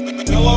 No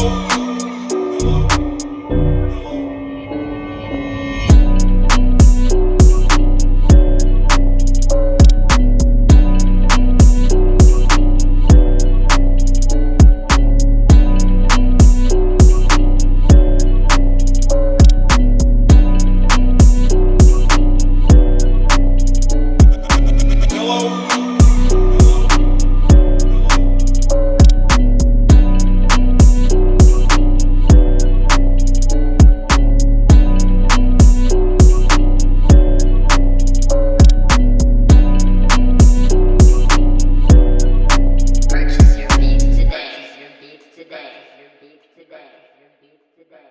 back, the back, the back,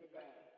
the back.